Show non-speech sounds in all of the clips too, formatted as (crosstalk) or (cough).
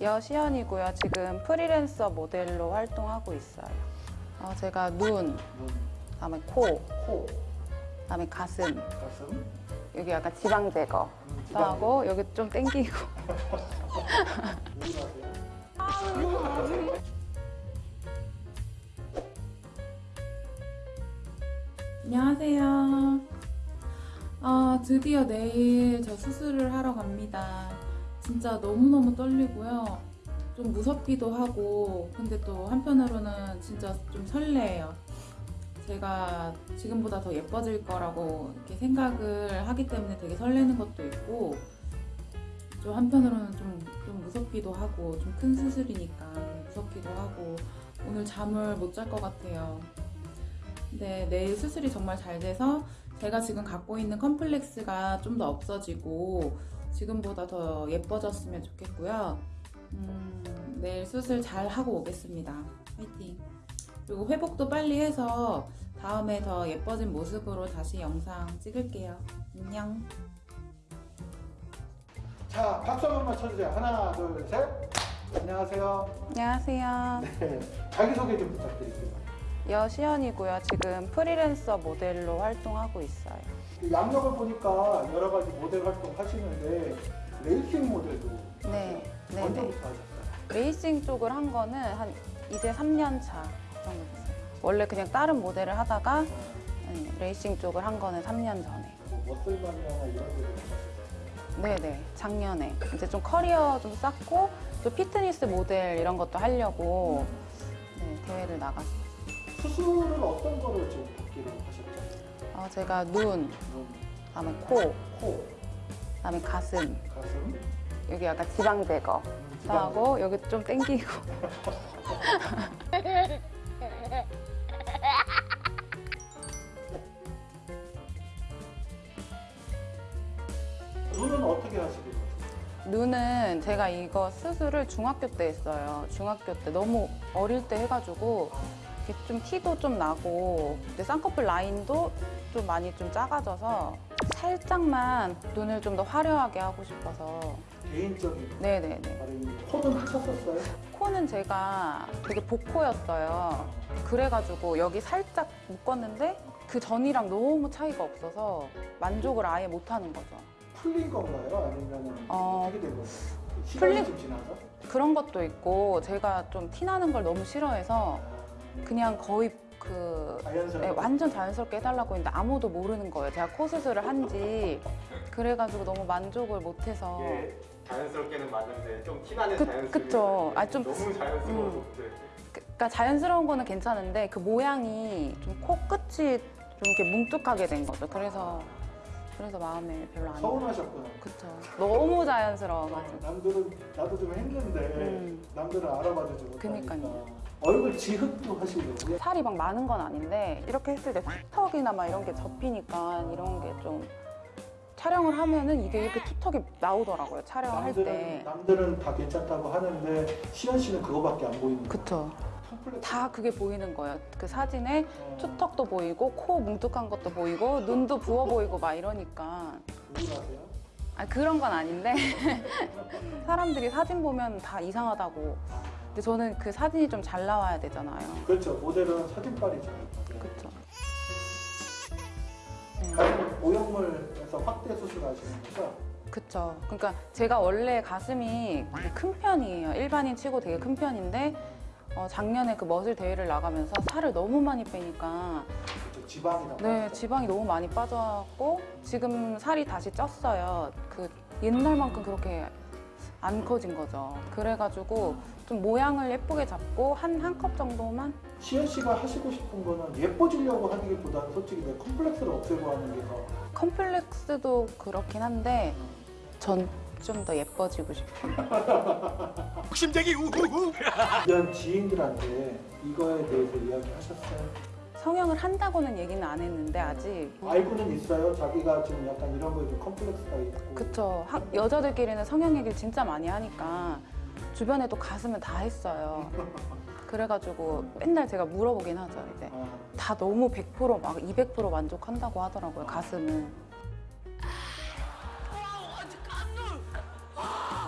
여시연이고요. 지금 프리랜서 모델로 활동하고 있어요. 어, 제가 눈, 그다음에 코, 코, 그다음에 가슴, 가슴, 여기 약간 지방 제거 음, 도 하고 여기 좀 땡기고? 안녕하세요. 아, 드디어 내일 저 수술을 하러 갑니다. 진짜 너무너무 떨리고요. 좀 무섭기도 하고, 근데 또 한편으로는 진짜 좀 설레요. 제가 지금보다 더 예뻐질 거라고 이렇게 생각을 하기 때문에 되게 설레는 것도 있고, 좀 한편으로는 좀, 좀 무섭기도 하고, 좀 큰 수술이니까 좀 무섭기도 하고, 오늘 잠을 못 잘 것 같아요. 네, 내일 수술이 정말 잘 돼서 제가 지금 갖고 있는 컴플렉스가 좀 더 없어지고 지금보다 더 예뻐졌으면 좋겠고요. 음, 내일 수술 잘 하고 오겠습니다. 화이팅! 그리고 회복도 빨리 해서 다음에 더 예뻐진 모습으로 다시 영상 찍을게요. 안녕! 자, 박수 한 번만 쳐주세요. 하나, 둘, 셋. 안녕하세요. 안녕하세요. 네, 자기소개 좀 부탁드릴게요. 여시연이고요. 지금 프리랜서 모델로 활동하고 있어요. 그 약력을 보니까 여러 가지 모델 활동 하시는데 레이싱 모델도 네, 네, 네. 언제부터 하셨어요? 레이싱 쪽을 한 거는 한 이제 3년 차 정도 됐어요. 원래 그냥 다른 모델을 하다가 네, 레이싱 쪽을 한 거는 3년 전에. 뭐 머슬마니아나 이런 데도? 네네 작년에 이제 좀 커리어 좀 쌓고 또 피트니스 모델 이런 것도 하려고 네, 대회를 나갔어요. 수술은 어떤 거를 지금 받기로 하셨죠? 어, 제가 눈, 눈, 그다음에 코, 코, 그다음에 가슴 가슴, 여기 약간 지방 제거 음, 도 하고 여기 좀 땡기고 눈은 어떻게 됐어요? 눈은 제가 이거 수술을 중학교 때 했어요. 중학교 때 너무 어릴 때 해가지고 이렇게 좀 티도 좀 나고 근데 쌍꺼풀 라인도 좀 많이 좀 작아져서 살짝만 눈을 좀 더 화려하게 하고 싶어서 개인적인 네네네. 코는 하셨었어요? 코는 제가 되게 복코였어요. 그래가지고 여기 살짝 묶었는데 그 전이랑 너무 차이가 없어서 만족을 아예 못하는 거죠. 풀린 건가요? 아니면 어, 어떻게 된 거예요? 풀린-? 그런 것도 있고 제가 좀 티나는 걸 너무 싫어해서 그냥 거의 그 자연스럽게 네, 완전 자연스럽게 해달라고 했는데 아무도 모르는 거예요. 제가 코 수술을 한지 그래가지고 너무 만족을 못해서 이게 자연스럽게는 맞는데 좀 티나는 그- 자연스러움이 그쵸. 아, 좀- 너무 자연스러워서 음. 못해. 그- 그러니까 자연스러운 거는 괜찮은데 그 모양이 좀 코 끝이 좀 이렇게 뭉툭하게 된 거죠. 그래서 그래서 마음에 별로 안 들어요. 서운하셨구나. 그쵸. 너무 자연스러워가지고. 남들은 나도 좀 했는데 음. 남들은 알아봐주지 못하니까 그니까요. 얼굴 지흙도 하시려고요? 살이 막 많은 건 아닌데 이렇게 했을 때 투턱이나 막 이런 게 접히니까 이런 게 좀 촬영을 하면은 이게 이렇게 투턱이 나오더라고요. 촬영할 남들은, 때. 남들은 다 괜찮다고 하는데 시연 씨는 그거밖에 안 보이는 거예요. 그쵸. 다 그게 보이는 거예요. 그 사진에 어, 투턱도 보이고 코 뭉툭한 것도 보이고 눈도 부어 보이고 막 이러니까? 아 그런 건 아닌데 (laughs) 사람들이 사진 보면 다 이상하다고. 근데 저는 그 사진이 좀 잘 나와야 되잖아요. 그렇죠. 모델은 사진빨이죠. 그쵸. 네. 가슴 모형물에서 확대 수술하시는 거죠? 그쵸. 그러니까 제가 원래 가슴이 큰 편이에요. 일반인 치고 되게 큰 편인데 어, 작년에 그 머슬 대회를 나가면서 살을 너무 많이 빼니까 그렇죠. 지방이 나 네 지방이 너무 많이 빠져갖고 지금 살이 다시 쪘어요. 그 옛날만큼 그렇게 안 커진 거죠. 그래가지고 좀 모양을 예쁘게 잡고 한 한 컵 정도만 시연 씨가 하시고 싶은 거는 예뻐지려고 하는 게 보다는 솔직히 내 컴플렉스를 없애고 하는 게 더 컴플렉스도 그렇긴 한데 전 좀 더 예뻐지고 싶어요. 욕심쟁이 우후후 주변 지인들한테 이거에 대해서 이야기하셨어요? 성형을 한다고는 얘기는 안 했는데 아직 알고는 있어요. 자기가 지금 약간 이런 거에 좀 컴플렉스가 있고. 그쵸. 하- 여자들끼리는 성형 얘기를 진짜 많이 하니까 주변에도 가슴은 다 했어요. (laughs) 그래가지고 맨날 제가 물어보긴 하죠. 이제 아, 다 너무 100%막 200% 만족한다고 하더라고요. 가슴은.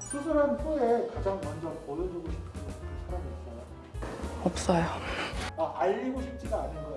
수술한 후에 가장 먼저 보여주고 싶은 그 사람이 있어요? 없어요. 아, 알리고 싶지가 않은 거예요.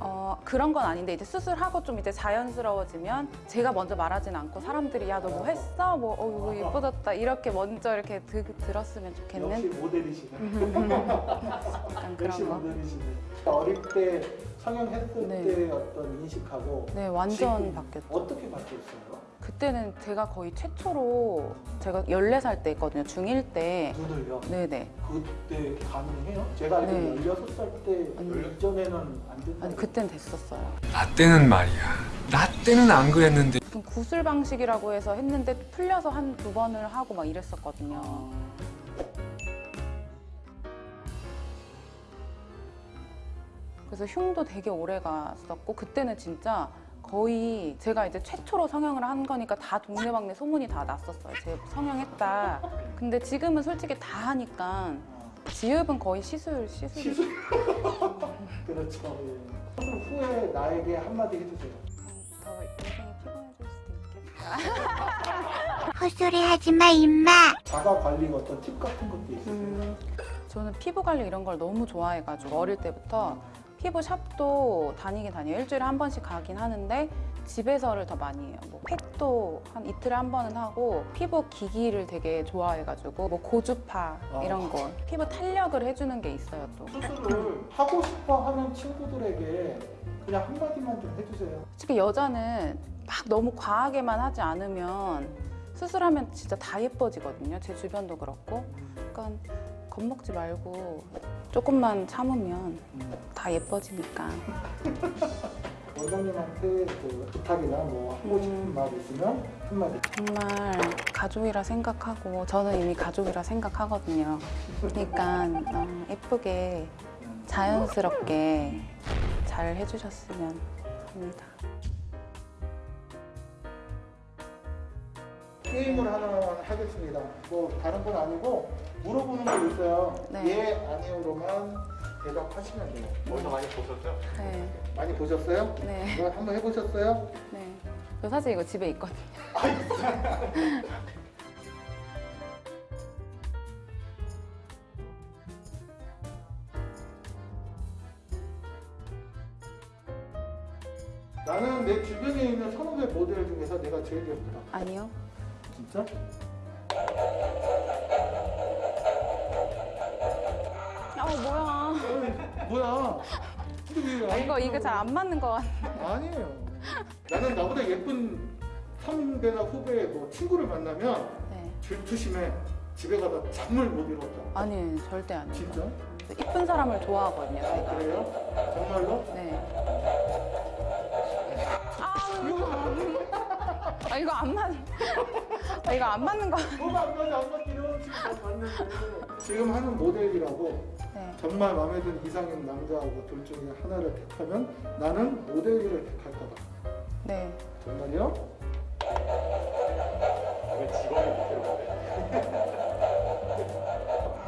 어, 그런 건 아닌데 이제 수술하고 좀 이제 자연스러워지면 제가 먼저 말하진 않고 사람들이 야 너 뭐 했어? 뭐 어, 이거 예뻐졌다 이렇게 먼저 이렇게 드, 들었으면 역시 좋겠는 모델이시네. (laughs) 약간 역시 그런 거. 모델이시네. 어릴 때 성형했을 네. 때 어떤 인식하고 네 완전 바뀌었죠. 어떻게 바뀌었어요? 그때는 제가 거의 최초로 제가 14살 때 있거든요. 중1 때. 눈을요? 네네. 그때 가능해요? 제가 알기로 네. 16살 때 아니. 이전에는 안 된다고 아니 그땐 됐었어요. 나 때는 말이야. 나 때는 안 그랬는데. 무슨 구슬 방식이라고 해서 했는데 풀려서 한 두 번을 하고 막 이랬었거든요. 그래서 흉도 되게 오래 갔었고 그때는 진짜 거의 제가 이제 최초로 성형을 한 거니까 다 동네방네 소문이 다 났었어요. 제 성형했다. 근데 지금은 솔직히 다 하니까 지읍은 거의 시술 시술이 시술. (laughs) 그렇죠. 예. 수술 후에 나에게 한마디 해주세요. 더 인생이 피곤해질 수도 있겠다. (laughs) 헛소리 하지 마, 임마. 자가 관리 어떤 팁 같은 것도 있으세요? 음, 저는 피부 관리 이런 걸 너무 좋아해가지고 어릴 때부터 피부 샵도 다니긴 다녀요. 일주일에 한 번씩 가긴 하는데 집에서를 더 많이 해요. 뭐 팩도 한 이틀에 한 번은 하고 피부 기기를 되게 좋아해가지고 뭐 고주파 이런 거 피부 탄력을 해주는 게 있어요 또. 수술을 하고 싶어 하는 친구들에게 그냥 한마디만 좀 해주세요. 솔직히 여자는 막 너무 과하게만 하지 않으면 수술하면 진짜 다 예뻐지거든요. 제 주변도 그렇고. 그러니까 겁먹지 말고 조금만 참으면 음. 다 예뻐지니까. (laughs) 원장님한테 그 부탁이나 뭐 하고 싶은 음. 말 있으면 한마디. 정말 가족이라 생각하고 저는 이미 가족이라 생각하거든요. 그러니까 어, 예쁘게 자연스럽게 잘 해주셨으면 합니다. 게임을 하나 하겠습니다. 뭐 다른 건 아니고 물어보는 거 있어요. 네. 예, 아니오로만 대답하시면 돼요. 어디서 많이 보셨죠? 네, 많이 보셨어요? 네, 이거 한번 해보셨어요? 네. 저 사실 이거 집에 있거든요. 나는 내 주변에 있는 선후배 모델 중에서 내가 제일 예쁘다. 아니요. 진짜? 아 뭐야? 어이, 뭐야? 근데 왜 아, 이거. 이거 잘 안 맞는 것 같아. 아니에요. 나는 나보다 예쁜 선배나 후배 뭐 친구를 만나면 네. 질투심에 집에 가다 잠을 못 이뤘다. 아니 절대 아니에요. 진짜? 이쁜 사람을 좋아하거든요. 아, 제가. 그래요? 정말로? 네. 아, 아 이거 안 맞. 아 (laughs) 이거 안 맞는 거. 같아. 뭐가 안 맞아 안 맞기는 지금 다 봤는데 지금 하는 모델이라고 네. 정말 마음에 드는 이상형 남자하고 둘 중에 하나를 택하면 나는 모델을 택할 거다. 네. 정말요? 왜 직업이 밑으로?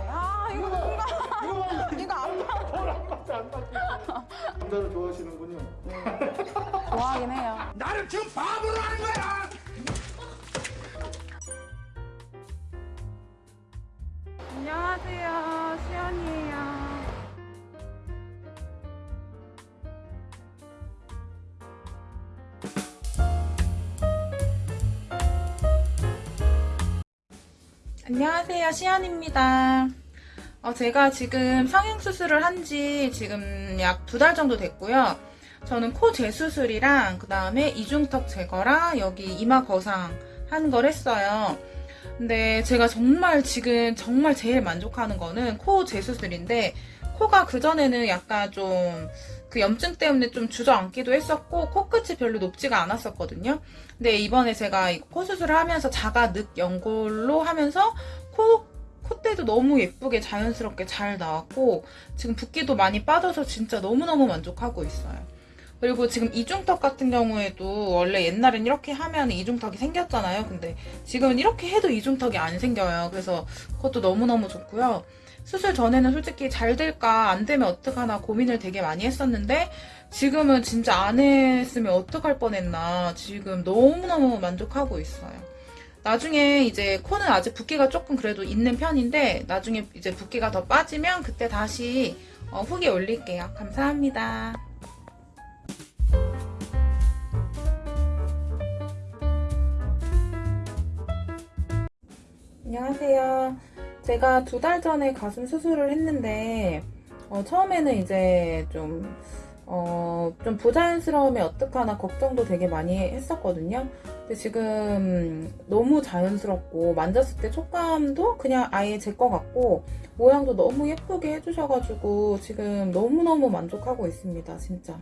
아 이거 뭔가 이거 이거 안 맞. 뭘안 맞지 안 맞지? 남자를 좋아하시는군요. 좋아하긴 해요. 나를 지금 바보로 하는 거야. 안녕하세요, 시연이에요. 안녕하세요, 시연입니다. 어, 제가 지금 성형수술을 한 지 지금 약 두 달 정도 됐고요. 저는 코 재수술이랑 그 다음에 이중턱 제거랑 여기 이마 거상 한 걸 했어요. 근데 제가 정말 지금 정말 제일 만족하는 거는 코 재수술인데 코가 그전에는 약간 좀 그 염증 때문에 좀 주저앉기도 했었고 코끝이 별로 높지가 않았었거든요. 근데 이번에 제가 이코 수술을 하면서 자가 늑 연골로 하면서 코 콧대도 너무 예쁘게 자연스럽게 잘 나왔고 지금 붓기도 많이 빠져서 진짜 너무너무 만족하고 있어요. 그리고 지금 이중턱 같은 경우에도 원래 옛날엔 이렇게 하면 이중턱이 생겼잖아요. 근데 지금은 이렇게 해도 이중턱이 안 생겨요. 그래서 그것도 너무너무 좋고요. 수술 전에는 솔직히 잘 될까 안 되면 어떡하나 고민을 되게 많이 했었는데 지금은 진짜 안 했으면 어떡할 뻔했나 지금 너무너무 만족하고 있어요. 나중에 이제 코는 아직 붓기가 조금 그래도 있는 편인데 나중에 이제 붓기가 더 빠지면 그때 다시 어, 후기 올릴게요. 감사합니다. 안녕하세요. 제가 두 달 전에 가슴 수술을 했는데 어, 처음에는 이제 좀 어, 좀 부자연스러움이 어떡하나 걱정도 되게 많이 했었거든요. 근데 지금 너무 자연스럽고 만졌을 때 촉감도 그냥 아예 제거 같고 모양도 너무 예쁘게 해주셔가지고 지금 너무너무 만족하고 있습니다. 진짜.